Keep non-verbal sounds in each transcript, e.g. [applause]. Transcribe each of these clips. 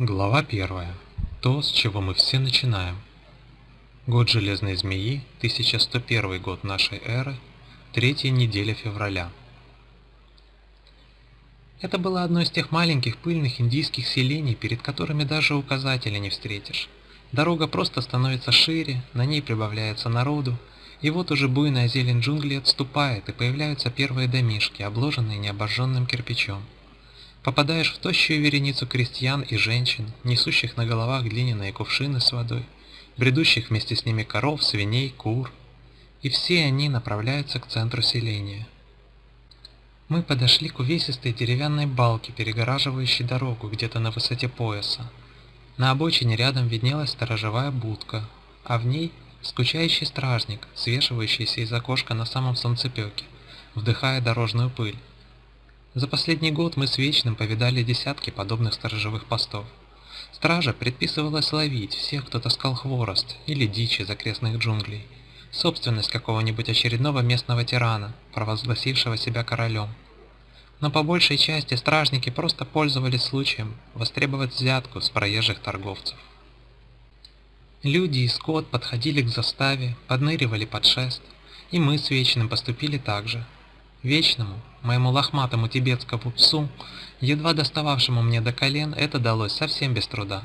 Глава первая. То, с чего мы все начинаем. Год Железной Змеи, 1101 год нашей эры, третья неделя февраля. Это было одно из тех маленьких пыльных индийских селений, перед которыми даже указателя не встретишь. Дорога просто становится шире, на ней прибавляется народу, и вот уже буйная зелень джунглей отступает, и появляются первые домишки, обложенные необожженным кирпичом. Попадаешь в тощую вереницу крестьян и женщин, несущих на головах глиняные кувшины с водой, бредущих вместе с ними коров, свиней, кур. И все они направляются к центру селения. Мы подошли к увесистой деревянной балке, перегораживающей дорогу где-то на высоте пояса. На обочине рядом виднелась сторожевая будка, а в ней скучающий стражник, свешивающийся из окошка на самом солнцепеке, вдыхая дорожную пыль. За последний год мы с Вечным повидали десятки подобных сторожевых постов. Стража предписывалась ловить всех, кто таскал хворост или дичь из окрестных джунглей, собственность какого-нибудь очередного местного тирана, провозгласившего себя королем. Но по большей части стражники просто пользовались случаем востребовать взятку с проезжих торговцев. Люди и скот подходили к заставе, подныривали под шест, и мы с Вечным поступили так же – Вечному, моему лохматому тибетскому псу, едва достававшему мне до колен, это далось совсем без труда.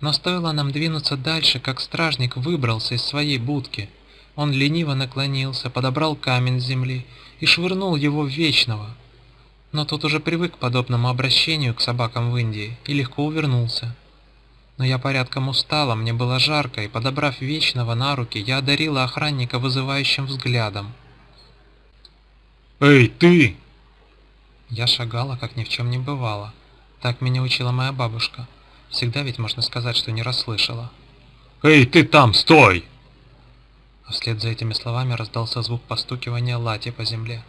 Но стоило нам двинуться дальше, как стражник выбрался из своей будки. Он лениво наклонился, подобрал камень с земли и швырнул его в Вечного. Но тот уже привык к подобному обращению к собакам в Индии и легко увернулся. Но я порядком устала, мне было жарко, и, подобрав Вечного на руки, я одарила охранника вызывающим взглядом. «Эй, ты!» Я шагала, как ни в чем не бывало. Так меня учила моя бабушка. Всегда ведь можно сказать, что не расслышала. «Эй, ты там, стой!» А вслед за этими словами раздался звук постукивания лати по земле.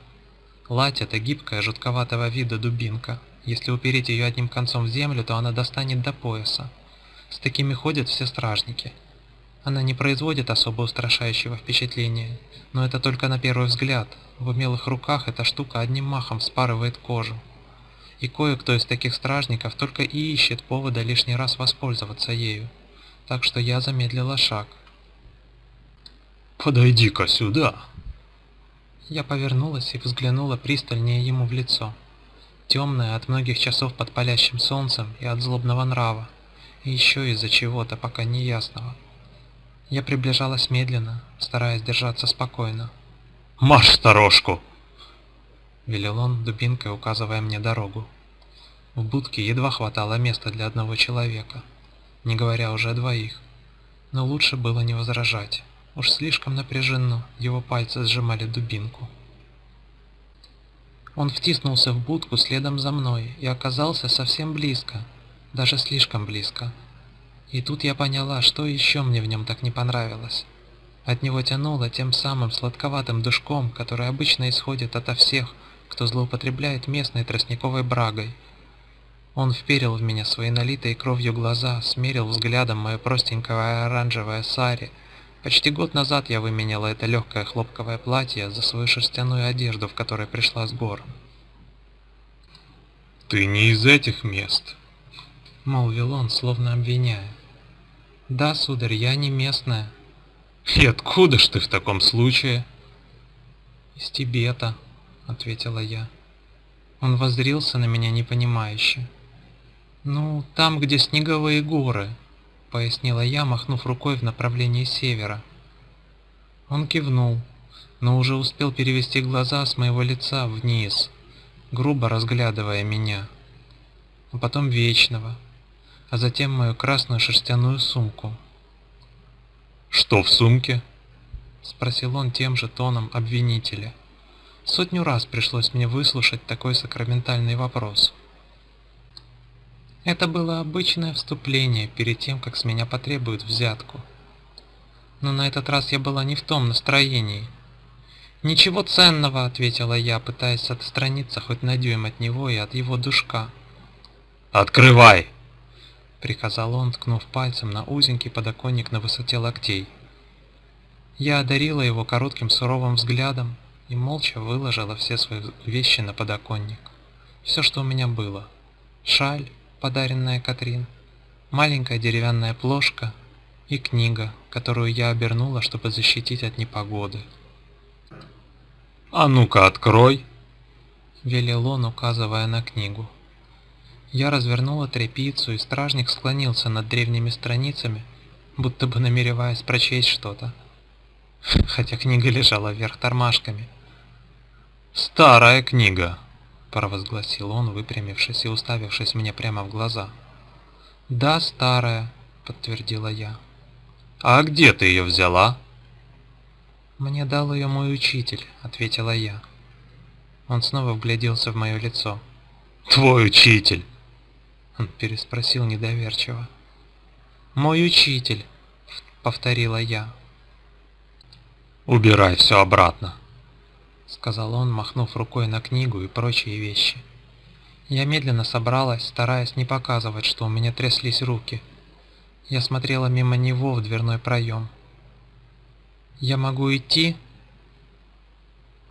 Лать – это гибкая, жутковатого вида дубинка. Если упереть ее одним концом в землю, то она достанет до пояса. С такими ходят все стражники. Она не производит особо устрашающего впечатления, но это только на первый взгляд, в умелых руках эта штука одним махом спарывает кожу. И кое-кто из таких стражников только и ищет повода лишний раз воспользоваться ею. Так что я замедлила шаг. «Подойди-ка сюда!» Я повернулась и взглянула пристальнее ему в лицо. Темное от многих часов под палящим солнцем и от злобного нрава, и еще из-за чего-то пока неясного. Я приближалась медленно, стараясь держаться спокойно. Марш сторожку!» Велел он, дубинкой указывая мне дорогу. В будке едва хватало места для одного человека, не говоря уже о двоих. Но лучше было не возражать. Уж слишком напряженно его пальцы сжимали дубинку. Он втиснулся в будку следом за мной и оказался совсем близко, даже слишком близко. И тут я поняла, что еще мне в нем так не понравилось. От него тянуло тем самым сладковатым душком, который обычно исходит ото всех, кто злоупотребляет местной тростниковой брагой. Он вперил в меня свои налитые кровью глаза, смерил взглядом мое простенькое оранжевое сари. Почти год назад я выменяла это легкое хлопковое платье за свою шерстяную одежду, в которой пришла с гор. «Ты не из этих мест», — молвил он, словно обвиняя. «Да, сударь, я не местная», «И откуда ж ты в таком случае?» «Из Тибета», — ответила я. Он воззрился на меня непонимающе. «Ну, там, где снеговые горы», — пояснила я, махнув рукой в направлении севера. Он кивнул, но уже успел перевести глаза с моего лица вниз, грубо разглядывая меня, а потом Вечного, а затем мою красную шерстяную сумку. «Что в сумке?» — спросил он тем же тоном обвинителя. Сотню раз пришлось мне выслушать такой сакраментальный вопрос. Это было обычное вступление перед тем, как с меня потребуют взятку. Но на этот раз я была не в том настроении. «Ничего ценного», — ответила я, пытаясь отстраниться хоть на дюйм от него и от его душка. «Открывай!» Приказал он, ткнув пальцем на узенький подоконник на высоте локтей. Я одарила его коротким суровым взглядом и молча выложила все свои вещи на подоконник. Все, что у меня было. Шаль, подаренная Катрин, маленькая деревянная плошка и книга, которую я обернула, чтобы защитить от непогоды. «А ну-ка, открой!» — велел он, указывая на книгу. Я развернула тряпицу, и стражник склонился над древними страницами, будто бы намереваясь прочесть что-то. [laughs] Хотя книга лежала вверх тормашками. «Старая книга!» — провозгласил он, выпрямившись и уставившись мне прямо в глаза. «Да, старая», — подтвердила я. «А где ты ее взяла?» «Мне дал ее мой учитель», — ответила я. Он снова вгляделся в мое лицо. «Твой учитель!» Он переспросил недоверчиво. «Мой учитель», — повторила я. «Убирай все обратно», — сказал он, махнув рукой на книгу и прочие вещи. Я медленно собралась, стараясь не показывать, что у меня тряслись руки. Я смотрела мимо него в дверной проем. «Я могу идти?»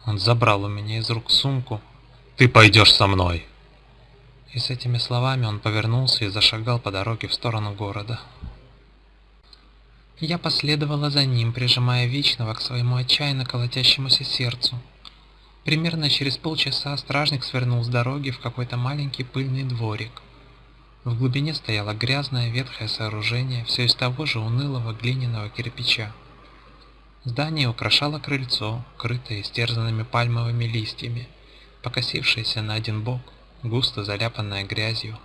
Он забрал у меня из рук сумку. «Ты пойдешь со мной!» И с этими словами он повернулся и зашагал по дороге в сторону города. Я последовала за ним, прижимая Вечного к своему отчаянно колотящемуся сердцу. Примерно через полчаса стражник свернул с дороги в какой-то маленький пыльный дворик. В глубине стояло грязное ветхое сооружение, все из того же унылого глиняного кирпича. Здание украшало крыльцо, крытое истерзанными пальмовыми листьями, покосившееся на один бок, густо заляпанное грязью.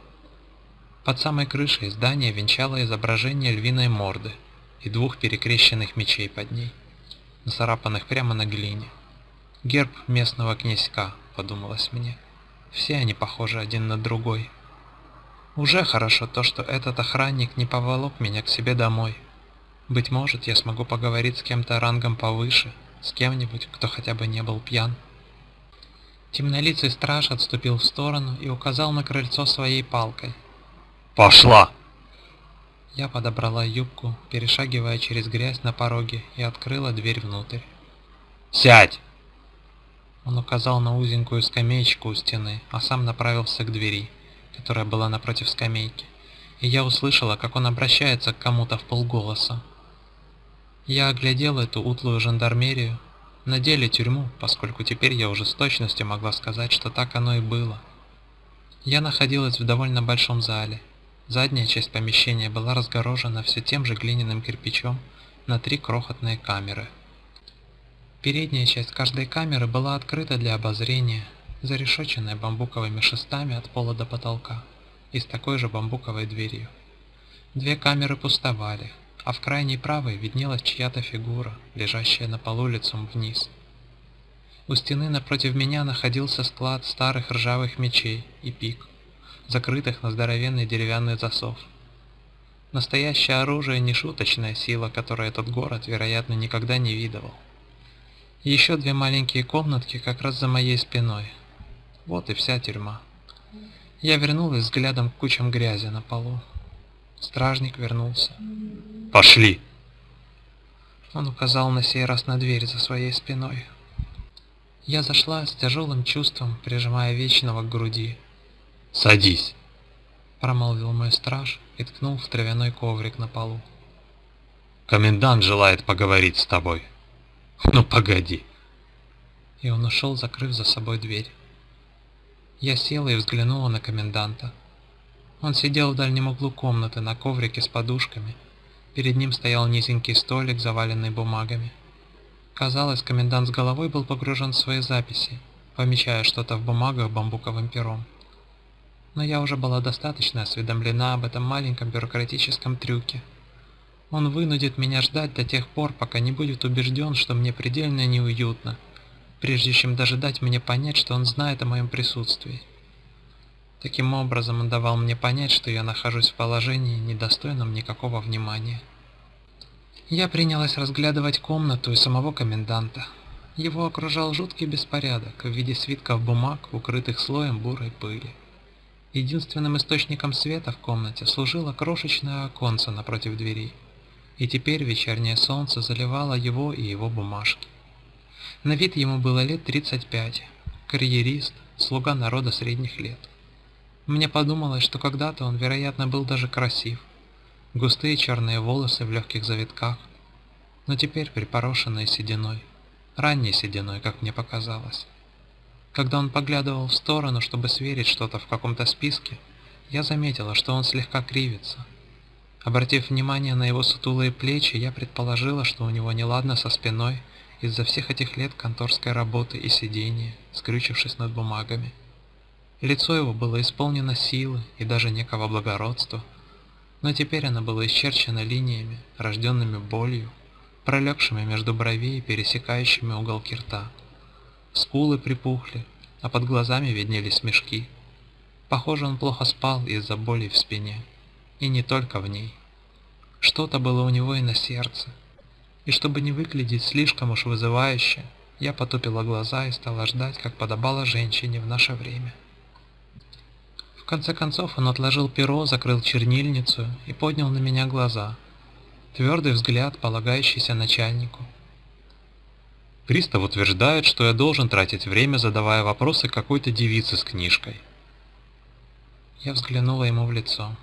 Под самой крышей здание венчало изображение львиной морды – и двух перекрещенных мечей под ней, нацарапанных прямо на глине. Герб местного князька, подумалось мне. Все они похожи один на другой. Уже хорошо то, что этот охранник не поволок меня к себе домой. Быть может, я смогу поговорить с кем-то рангом повыше, с кем-нибудь, кто хотя бы не был пьян. Темнолицый страж отступил в сторону и указал на крыльцо своей палкой. «Пошла!» Я подобрала юбку, перешагивая через грязь на пороге, и открыла дверь внутрь. «Сядь!» Он указал на узенькую скамеечку у стены, а сам направился к двери, которая была напротив скамейки, и я услышала, как он обращается к кому-то в полголоса. Я оглядел эту утлую жандармерию, на деле тюрьму, поскольку теперь я уже с точностью могла сказать, что так оно и было. Я находилась в довольно большом зале, Задняя часть помещения была разгорожена все тем же глиняным кирпичом на три крохотные камеры. Передняя часть каждой камеры была открыта для обозрения, зарешоченная бамбуковыми шестами от пола до потолка и с такой же бамбуковой дверью. Две камеры пустовали, а в крайней правой виднелась чья-то фигура, лежащая на полу лицом вниз. У стены напротив меня находился склад старых ржавых мечей и пик закрытых на здоровенный деревянный засов. Настоящее оружие не шуточная сила, которую этот город, вероятно, никогда не видывал. Еще две маленькие комнатки как раз за моей спиной. Вот и вся тюрьма. Я вернулась взглядом к кучам грязи на полу. Стражник вернулся. «Пошли!» Он указал на сей раз на дверь за своей спиной. Я зашла с тяжелым чувством, прижимая Вечного к груди. «Садись!» — промолвил мой страж и ткнул в травяной коврик на полу. «Комендант желает поговорить с тобой. Ну, погоди!» И он ушел, закрыв за собой дверь. Я села и взглянула на коменданта. Он сидел в дальнем углу комнаты на коврике с подушками. Перед ним стоял низенький столик, заваленный бумагами. Казалось, комендант с головой был погружен в свои записи, помечая что-то в бумагах бамбуковым пером но я уже была достаточно осведомлена об этом маленьком бюрократическом трюке. Он вынудит меня ждать до тех пор, пока не будет убежден, что мне предельно неуютно, прежде чем даже мне понять, что он знает о моем присутствии. Таким образом он давал мне понять, что я нахожусь в положении, недостойном никакого внимания. Я принялась разглядывать комнату и самого коменданта. Его окружал жуткий беспорядок в виде свитков бумаг, укрытых слоем бурой пыли. Единственным источником света в комнате служило крошечное оконце напротив двери, и теперь вечернее солнце заливало его и его бумажки. На вид ему было лет 35, карьерист, слуга народа средних лет. Мне подумалось, что когда-то он, вероятно, был даже красив, густые черные волосы в легких завитках, но теперь припорошенные сединой, ранней сединой, как мне показалось. Когда он поглядывал в сторону, чтобы сверить что-то в каком-то списке, я заметила, что он слегка кривится. Обратив внимание на его сутулые плечи, я предположила, что у него неладно со спиной из-за всех этих лет конторской работы и сидения, скрючившись над бумагами. Лицо его было исполнено силы и даже некого благородства, но теперь оно было исчерчено линиями, рожденными болью, пролегшими между бровей и пересекающими уголки рта. Скулы припухли, а под глазами виднелись мешки. Похоже, он плохо спал из-за боли в спине. И не только в ней. Что-то было у него и на сердце. И чтобы не выглядеть слишком уж вызывающе, я потупила глаза и стала ждать, как подобало женщине в наше время. Конце концов он отложил перо, закрыл чернильницу и поднял на меня глаза. Твердый взгляд, полагающийся начальнику. Пристав утверждает, что я должен тратить время, задавая вопросы какой-то девице с книжкой. Я взглянула ему в лицо.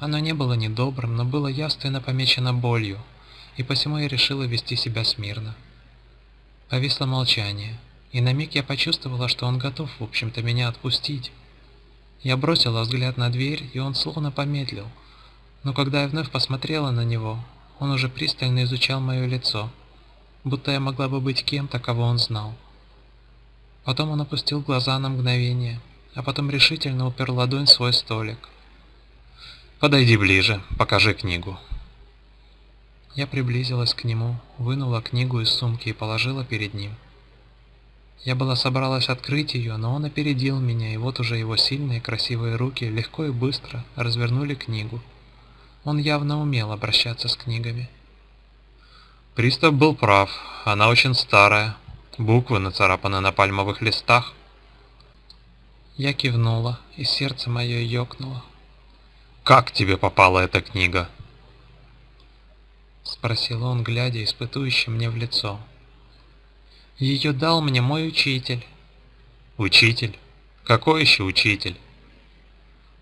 Оно не было недобрым, но было явственно помечено болью, и посему я решила вести себя смирно. Повисло молчание, и на миг я почувствовала, что он готов, в общем-то, меня отпустить. Я бросила взгляд на дверь, и он словно помедлил, но когда я вновь посмотрела на него, он уже пристально изучал мое лицо – будто я могла бы быть кем-то, кого он знал. Потом он опустил глаза на мгновение, а потом решительно упер ладонь в свой столик. «Подойди ближе, покажи книгу». Я приблизилась к нему, вынула книгу из сумки и положила перед ним. Я была собралась открыть ее, но он опередил меня, и вот уже его сильные красивые руки легко и быстро развернули книгу. Он явно умел обращаться с книгами. Пристав был прав, она очень старая. Буквы нацарапаны на пальмовых листах. Я кивнула, и сердце мое ёкнуло. «Как тебе попала эта книга?» Спросил он, глядя испытующе мне в лицо. Ее дал мне мой учитель. «Учитель? Какой еще учитель?»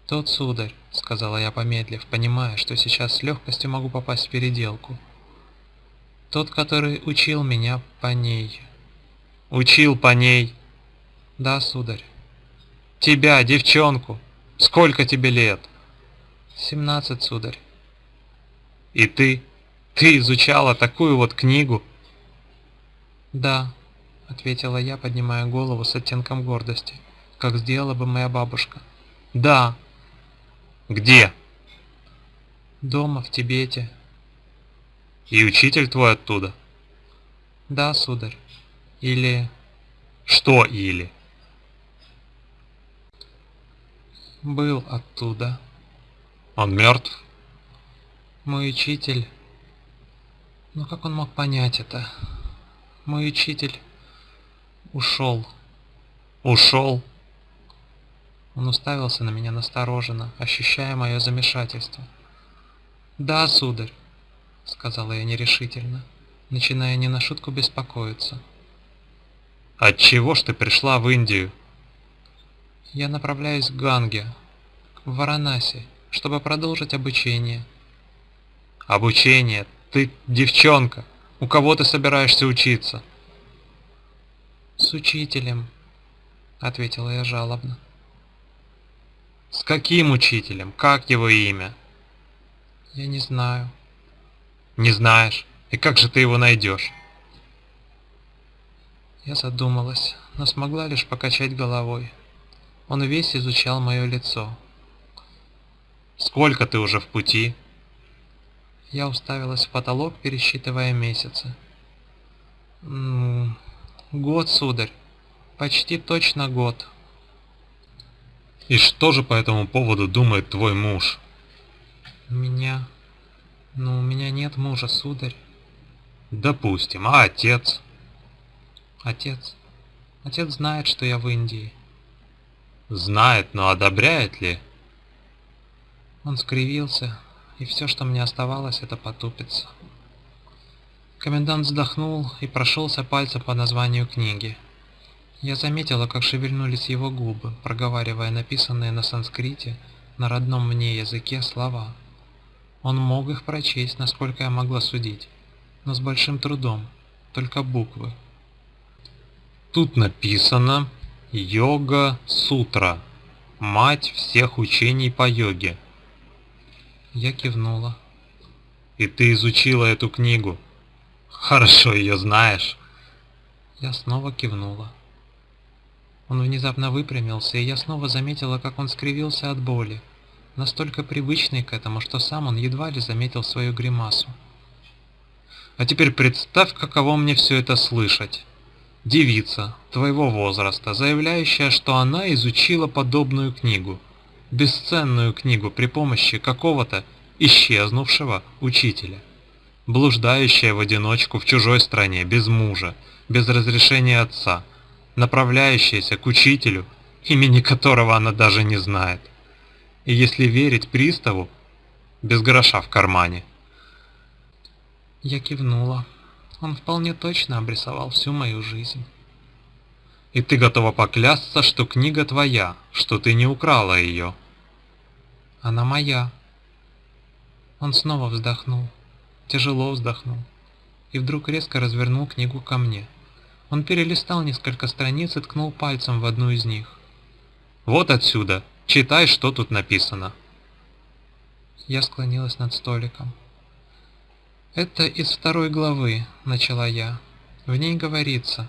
«Тот сударь», — сказала я помедлив, понимая, что сейчас с легкостью могу попасть в переделку. Тот, который учил меня по ней. Учил по ней? Да, сударь. Тебя, девчонку. Сколько тебе лет? Семнадцать, сударь. И ты? Ты изучала такую вот книгу? Да, ответила я, поднимая голову с оттенком гордости, как сделала бы моя бабушка. Да. Где? Дома, в Тибете, и учитель твой оттуда? Да, сударь. Или... Что или? Был оттуда. Он мертв? Мой учитель... Ну как он мог понять это? Мой учитель ушел. Ушел? Он уставился на меня настороженно, ощущая мое замешательство. Да, сударь. — сказала я нерешительно, начиная не на шутку беспокоиться. «От чего ж ты пришла в Индию?» «Я направляюсь к Ганге, в Варанаси, чтобы продолжить обучение». «Обучение? Ты девчонка! У кого ты собираешься учиться?» «С учителем», — ответила я жалобно. «С каким учителем? Как его имя?» «Я не знаю», не знаешь. И как же ты его найдешь? Я задумалась, но смогла лишь покачать головой. Он весь изучал мое лицо. Сколько ты уже в пути? Я уставилась в потолок, пересчитывая месяцы. Год, сударь. Почти точно год. И что же по этому поводу думает твой муж? Меня но у меня нет мужа, сударь. Допустим, а отец? Отец. Отец знает, что я в Индии. Знает, но одобряет ли? Он скривился, и все, что мне оставалось, это потупиться. Комендант вздохнул и прошелся пальцем по названию книги. Я заметила, как шевельнулись его губы, проговаривая написанные на санскрите, на родном мне языке слова. Он мог их прочесть, насколько я могла судить, но с большим трудом, только буквы. Тут написано «Йога-сутра», мать всех учений по йоге. Я кивнула. И ты изучила эту книгу? Хорошо ее знаешь. Я снова кивнула. Он внезапно выпрямился, и я снова заметила, как он скривился от боли настолько привычный к этому, что сам он едва ли заметил свою гримасу. А теперь представь, каково мне все это слышать. Девица твоего возраста, заявляющая, что она изучила подобную книгу, бесценную книгу при помощи какого-то исчезнувшего учителя, блуждающая в одиночку в чужой стране, без мужа, без разрешения отца, направляющаяся к учителю, имени которого она даже не знает и если верить приставу, без гроша в кармане. Я кивнула. Он вполне точно обрисовал всю мою жизнь. И ты готова поклясться, что книга твоя, что ты не украла ее. Она моя. Он снова вздохнул, тяжело вздохнул, и вдруг резко развернул книгу ко мне. Он перелистал несколько страниц и ткнул пальцем в одну из них. «Вот отсюда!» Читай, что тут написано. Я склонилась над столиком. Это из второй главы, начала я. В ней говорится,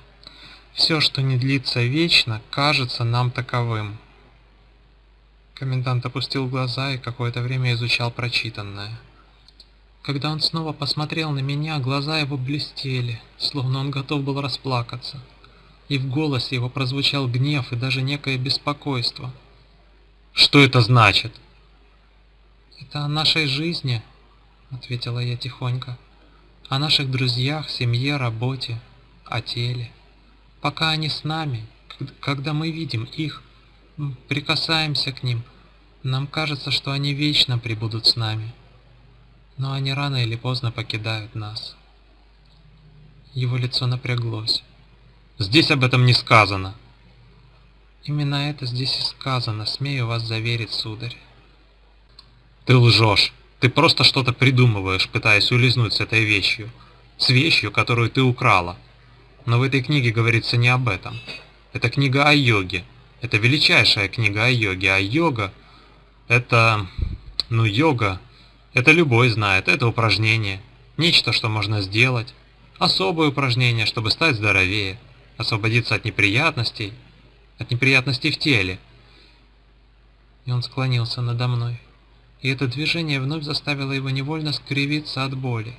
все, что не длится вечно, кажется нам таковым. Комендант опустил глаза и какое-то время изучал прочитанное. Когда он снова посмотрел на меня, глаза его блестели, словно он готов был расплакаться. И в голосе его прозвучал гнев и даже некое беспокойство – что это значит? Это о нашей жизни, ответила я тихонько. О наших друзьях, семье, работе, о теле. Пока они с нами, когда мы видим их, прикасаемся к ним, нам кажется, что они вечно пребудут с нами. Но они рано или поздно покидают нас. Его лицо напряглось. Здесь об этом не сказано. Именно это здесь и сказано, смею вас заверить, сударь. Ты лжешь. Ты просто что-то придумываешь, пытаясь улизнуть с этой вещью. С вещью, которую ты украла. Но в этой книге говорится не об этом. Это книга о йоге. Это величайшая книга о йоге. А йога — это... Ну, йога — это любой знает. Это упражнение. Нечто, что можно сделать. Особое упражнение, чтобы стать здоровее. Освободиться от неприятностей — от неприятностей в теле. И он склонился надо мной, и это движение вновь заставило его невольно скривиться от боли.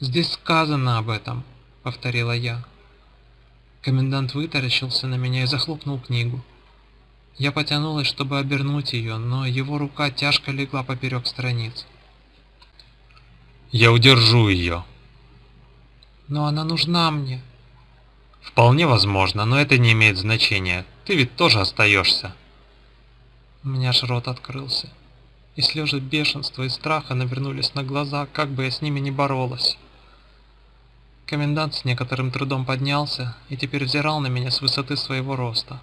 «Здесь сказано об этом», — повторила я. Комендант вытаращился на меня и захлопнул книгу. Я потянулась, чтобы обернуть ее, но его рука тяжко легла поперек страниц. «Я удержу ее». «Но она нужна мне», Вполне возможно, но это не имеет значения. Ты ведь тоже остаешься. У меня аж рот открылся. И слезы бешенства и страха навернулись на глаза, как бы я с ними ни боролась. Комендант с некоторым трудом поднялся и теперь взирал на меня с высоты своего роста.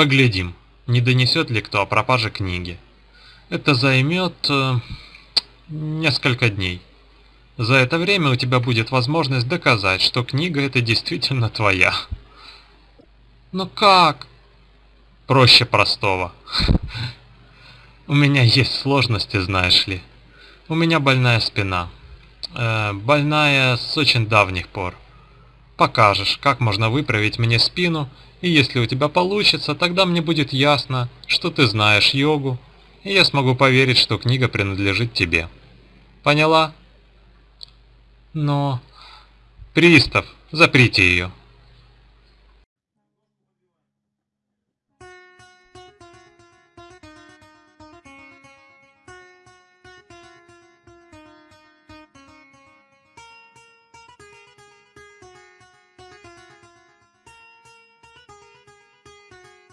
Поглядим, не донесет ли кто о пропаже книги. Это займет э, несколько дней. За это время у тебя будет возможность доказать, что книга эта действительно твоя. Но как? Проще простого. У меня есть сложности, знаешь ли. У меня больная спина. Э, больная с очень давних пор. Покажешь, как можно выправить мне спину, и если у тебя получится, тогда мне будет ясно, что ты знаешь йогу, и я смогу поверить, что книга принадлежит тебе. Поняла? Но... Пристав, заприте ее.